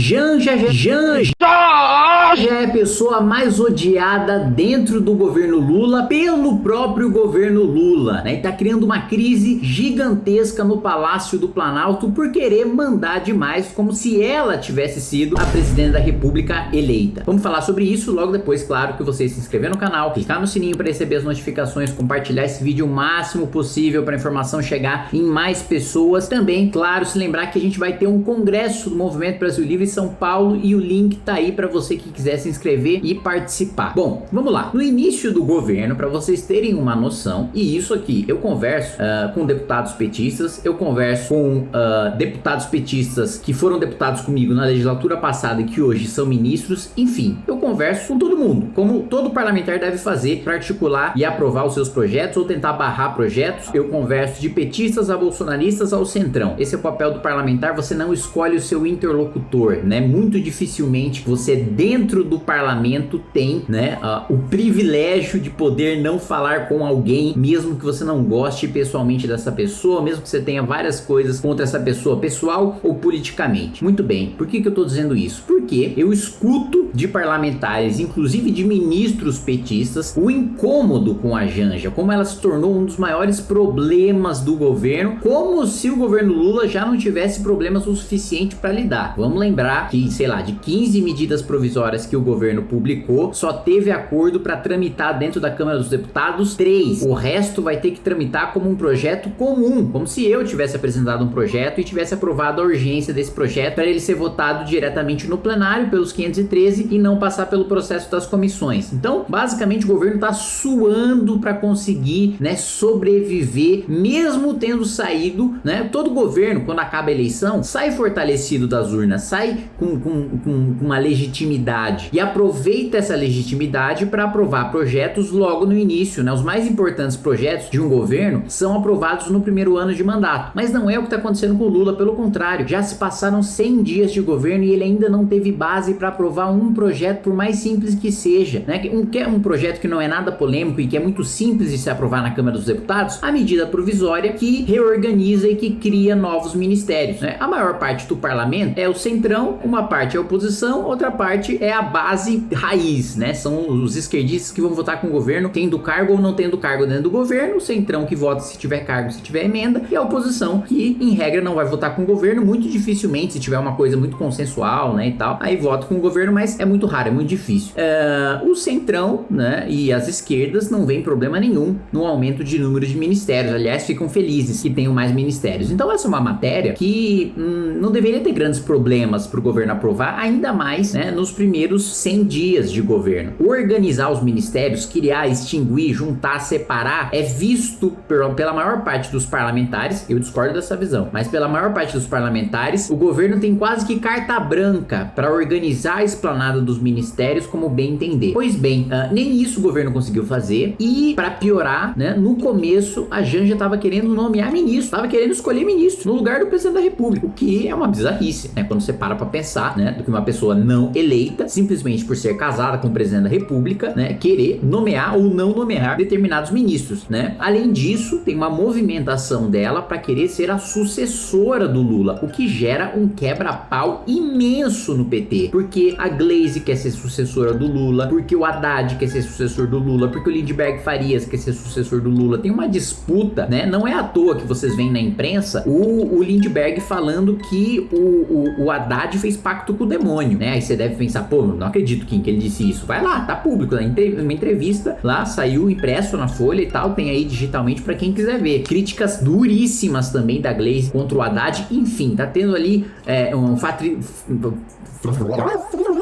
Janja, Janja, já é a pessoa mais odiada dentro do governo Lula pelo próprio governo Lula, né? E tá criando uma crise gigantesca no Palácio do Planalto por querer mandar demais, como se ela tivesse sido a presidente da república eleita. Vamos falar sobre isso logo depois, claro, que você se inscrever no canal, clicar no sininho para receber as notificações, compartilhar esse vídeo o máximo possível para a informação chegar em mais pessoas. Também, claro, se lembrar que a gente vai ter um congresso do Movimento Brasil Livre em São Paulo e o link tá aí para você que quiser se inscrever e participar. Bom, vamos lá. No início do governo, para vocês terem uma noção, e isso aqui, eu converso uh, com deputados petistas, eu converso com uh, deputados petistas que foram deputados comigo na legislatura passada e que hoje são ministros, enfim, eu converso com todo mundo, como todo parlamentar deve fazer para articular e aprovar os seus projetos ou tentar barrar projetos. Eu converso de petistas a bolsonaristas ao centrão. Esse é o papel do parlamentar, você não escolhe o seu interlocutor, né? Muito dificilmente você dentro dentro do parlamento tem né, uh, o privilégio de poder não falar com alguém, mesmo que você não goste pessoalmente dessa pessoa, mesmo que você tenha várias coisas contra essa pessoa, pessoal ou politicamente. Muito bem, por que, que eu estou dizendo isso? Porque eu escuto de parlamentares, inclusive de ministros petistas, o incômodo com a Janja, como ela se tornou um dos maiores problemas do governo, como se o governo Lula já não tivesse problemas o suficiente para lidar. Vamos lembrar que, sei lá, de 15 medidas provisórias que o governo publicou, só teve acordo para tramitar dentro da Câmara dos Deputados três. O resto vai ter que tramitar como um projeto comum, como se eu tivesse apresentado um projeto e tivesse aprovado a urgência desse projeto para ele ser votado diretamente no plenário pelos 513 e não passar pelo processo das comissões. Então, basicamente, o governo está suando para conseguir né, sobreviver, mesmo tendo saído, né? Todo governo, quando acaba a eleição, sai fortalecido das urnas, sai com, com, com uma legitimidade legitimidade e aproveita essa legitimidade para aprovar projetos logo no início, né? Os mais importantes projetos de um governo são aprovados no primeiro ano de mandato, mas não é o que está acontecendo com o Lula, pelo contrário, já se passaram 100 dias de governo e ele ainda não teve base para aprovar um projeto, por mais simples que seja, né? Um, que é um projeto que não é nada polêmico e que é muito simples de se aprovar na Câmara dos Deputados, a medida provisória que reorganiza e que cria novos ministérios, né? A maior parte do parlamento é o centrão, uma parte é a oposição, outra parte é a a base raiz, né? São os esquerdistas que vão votar com o governo, tendo cargo ou não tendo cargo dentro do governo, o centrão que vota se tiver cargo, se tiver emenda, e a oposição que, em regra, não vai votar com o governo, muito dificilmente, se tiver uma coisa muito consensual, né, e tal, aí vota com o governo, mas é muito raro, é muito difícil. Uh, o centrão, né, e as esquerdas não vem problema nenhum no aumento de número de ministérios, aliás, ficam felizes que tenham mais ministérios. Então essa é uma matéria que hum, não deveria ter grandes problemas para o governo aprovar, ainda mais, né, nos primeiros primeiros 100 dias de governo. Organizar os ministérios, criar, extinguir, juntar, separar, é visto pela maior parte dos parlamentares, eu discordo dessa visão, mas pela maior parte dos parlamentares, o governo tem quase que carta branca para organizar a esplanada dos ministérios como bem entender. Pois bem, uh, nem isso o governo conseguiu fazer e para piorar, né, no começo a Janja estava querendo nomear ministro, estava querendo escolher ministro no lugar do presidente da república, o que é uma bizarrice, né, quando você para para pensar, né, do que uma pessoa não eleita simplesmente por ser casada com o presidente da república, né, querer nomear ou não nomear determinados ministros, né? Além disso, tem uma movimentação dela para querer ser a sucessora do Lula, o que gera um quebra-pau imenso no PT, porque a Glaze quer ser sucessora do Lula, porque o Haddad quer ser sucessor do Lula, porque o Lindbergh Farias quer ser sucessor do Lula. Tem uma disputa, né? Não é à toa que vocês veem na imprensa o, o Lindbergh falando que o, o, o Haddad fez pacto com o demônio, né? Aí você deve pensar, pô, não acredito Kim, que ele disse isso. Vai lá, tá público, né? uma entrevista lá, saiu impresso na folha e tal, tem aí digitalmente para quem quiser ver. Críticas duríssimas também da Glaze contra o Haddad, enfim, tá tendo ali é, um fatri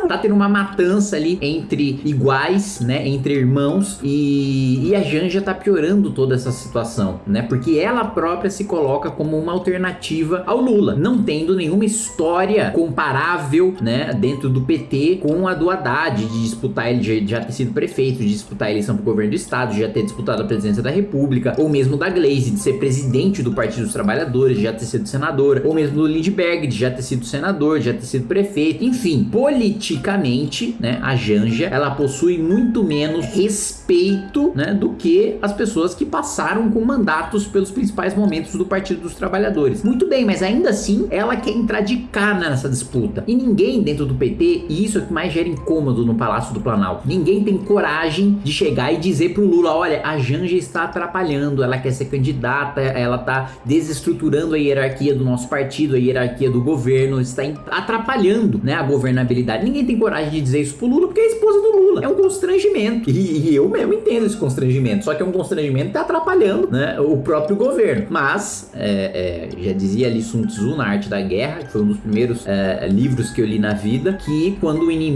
tá tendo uma matança ali entre iguais, né, entre irmãos e, e a Janja tá piorando toda essa situação, né, porque ela própria se coloca como uma alternativa ao Lula, não tendo nenhuma história comparável, né, dentro do PT com a do Haddad, de disputar ele de já ter sido prefeito, de disputar a eleição pro governo do estado, de já ter disputado a presidência da república, ou mesmo da Glaze, de ser presidente do Partido dos Trabalhadores, de já ter sido senadora, ou mesmo do Lindbergh, de já ter sido senador, de já ter sido prefeito, enfim, politicamente, né, a Janja, ela possui muito menos respeito, né, do que as pessoas que passaram com mandatos pelos principais momentos do Partido dos Trabalhadores. Muito bem, mas ainda assim, ela quer entrar de cara nessa disputa. E ninguém dentro do PT, e isso é que mais gera incômodo no Palácio do Planalto, ninguém tem coragem de chegar e dizer pro Lula, olha, a Janja está atrapalhando, ela quer ser candidata, ela tá desestruturando a hierarquia do nosso partido, a hierarquia do governo, está atrapalhando, né, a governabilidade. Ninguém tem coragem de dizer isso pro Lula porque é a esposa do Lula. É um constrangimento. E, e eu mesmo entendo esse constrangimento, só que é um constrangimento que tá atrapalhando, né, o próprio governo. Mas, é, é, já dizia ali Sun Tzu na Arte da Guerra, que foi um dos primeiros é, livros que eu li na vida, que quando o inimigo,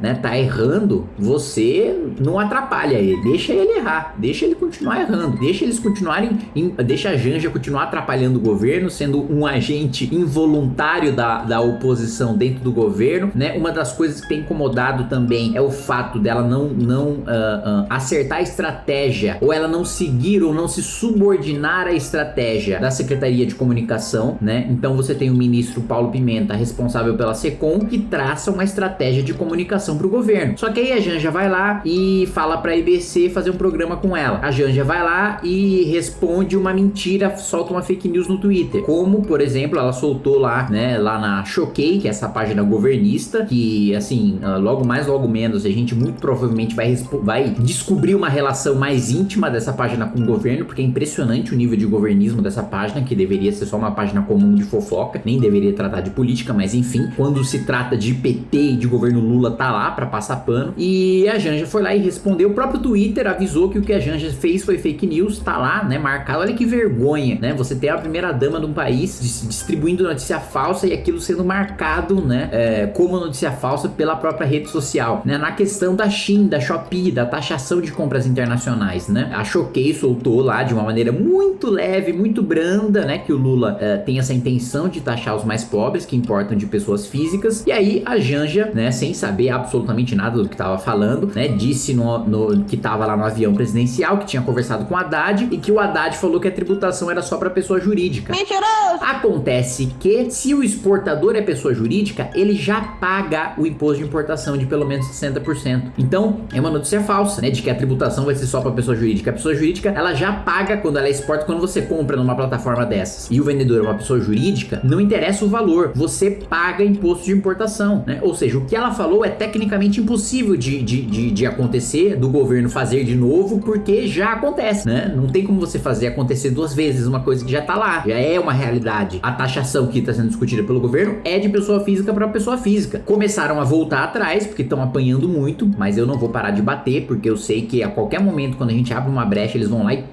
né, tá errando, você não atrapalha ele, deixa ele errar, deixa ele continuar errando, deixa eles continuarem, deixa a Janja continuar atrapalhando o governo, sendo um agente involuntário da, da oposição dentro do governo, né? Uma das coisas que tem incomodado também é o fato dela não, não uh, uh, acertar a estratégia, ou ela não seguir ou não se subordinar à estratégia da Secretaria de Comunicação, né? Então você tem o ministro Paulo Pimenta, responsável pela SECOM, que traça uma estratégia de comunicação para o governo. Só que aí a Janja vai lá e fala para a IBC fazer um programa com ela. A Janja vai lá e responde uma mentira, solta uma fake news no Twitter. Como, por exemplo, ela soltou lá, né, lá na Choquei, que é essa página governista, que assim, ah, logo mais, logo menos, a gente muito provavelmente vai, vai descobrir uma relação mais íntima dessa página com o governo, porque é impressionante o nível de governismo dessa página, que deveria ser só uma página comum de fofoca, nem deveria tratar de política, mas enfim, quando se trata de PT e de governo Lula, tá lá pra passar pano. E a Janja foi lá e respondeu, o próprio Twitter avisou que o que a Janja fez foi fake news, tá lá, né, marcado. Olha que vergonha, né, você ter a primeira dama de um país distribuindo notícia falsa e aquilo sendo marcado, né, é, como notícia falsa pela própria rede social, né, na questão da Shein, da Shopee, da taxação de compras internacionais, né, a Choquei soltou lá de uma maneira muito leve, muito branda, né, que o Lula é, tem essa intenção de taxar os mais pobres, que importam de pessoas físicas, e aí a Janja, né, sem saber absolutamente nada do que tava falando, né, disse no, no que tava lá no avião presidencial, que tinha conversado com o Haddad, e que o Haddad falou que a tributação era só para pessoa jurídica. Mentiroso! Acontece que, se o exportador é pessoa jurídica, ele já paga o imposto de importação de pelo menos 60%. Então, é uma notícia falsa, né, de que a tributação vai ser só para pessoa jurídica. A pessoa jurídica, ela já paga quando ela exporta, quando você compra numa plataforma dessas. E o vendedor é uma pessoa jurídica, não interessa o valor, você paga imposto de importação, né? Ou seja, o que ela falou é tecnicamente impossível de, de, de, de acontecer, do governo fazer de novo, porque já acontece, né? Não tem como você fazer acontecer duas vezes uma coisa que já tá lá, já é uma realidade. A taxação que está sendo discutida pelo governo é de pessoa física para pessoa física. Começaram a voltar atrás, porque estão apanhando muito, mas eu não vou parar de bater, porque eu sei que a qualquer momento, quando a gente abre uma brecha, eles vão lá e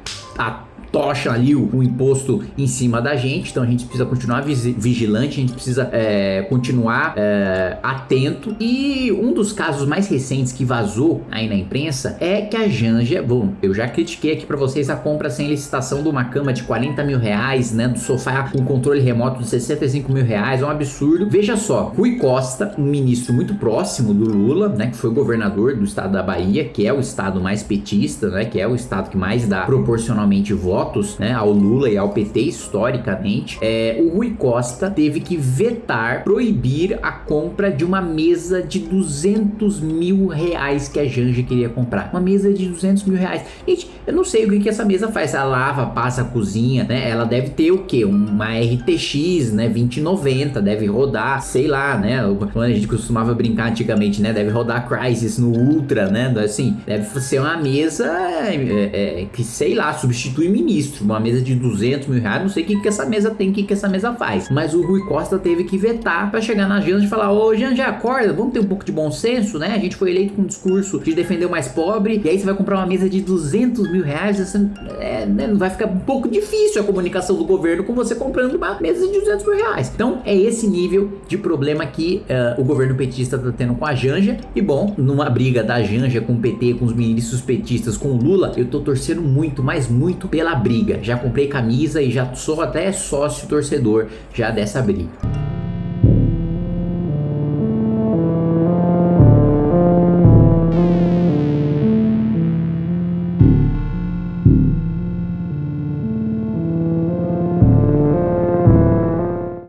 tocha ali o, o, imposto em cima da gente, então a gente precisa continuar vigilante, a gente precisa é, continuar é, atento. E um dos casos mais recentes que vazou aí na imprensa é que a Janja, bom, eu já critiquei aqui para vocês a compra sem licitação de uma cama de 40 mil reais, né, do sofá com controle remoto de 65 mil reais, é um absurdo. Veja só, Rui Costa, um ministro muito próximo do Lula, né, que foi governador do estado da Bahia, que é o estado mais petista, né, que é o estado que mais dá proporcionalmente votos votos né, ao Lula e ao PT historicamente, é, o Rui Costa teve que vetar, proibir a compra de uma mesa de 200 mil reais que a Janja queria comprar. Uma mesa de 200 mil reais. Gente, eu não sei o que, que essa mesa faz. Ela lava, passa, cozinha, né? Ela deve ter o quê? Uma RTX, né? 2090, deve rodar, sei lá, né? Quando a gente costumava brincar antigamente, né? Deve rodar Crysis no Ultra, né? Assim, deve ser uma mesa é, é, que, sei lá, substitui ministro, uma mesa de 200 mil reais, não sei o que, que essa mesa tem, o que, que essa mesa faz. Mas o Rui Costa teve que vetar para chegar na Janja e falar, ô Janja, acorda, vamos ter um pouco de bom senso, né? A gente foi eleito com um discurso de defender o mais pobre, e aí você vai comprar uma mesa de 200 mil reais, você, é, né, vai ficar um pouco difícil a comunicação do governo com você comprando uma mesa de 200 mil reais. Então é esse nível de problema que uh, o governo petista tá tendo com a Janja, e bom, numa briga da Janja com o PT, com os ministros petistas, com o Lula, eu tô torcendo muito, mas muito pela briga. Já comprei camisa e já sou até sócio torcedor já dessa briga.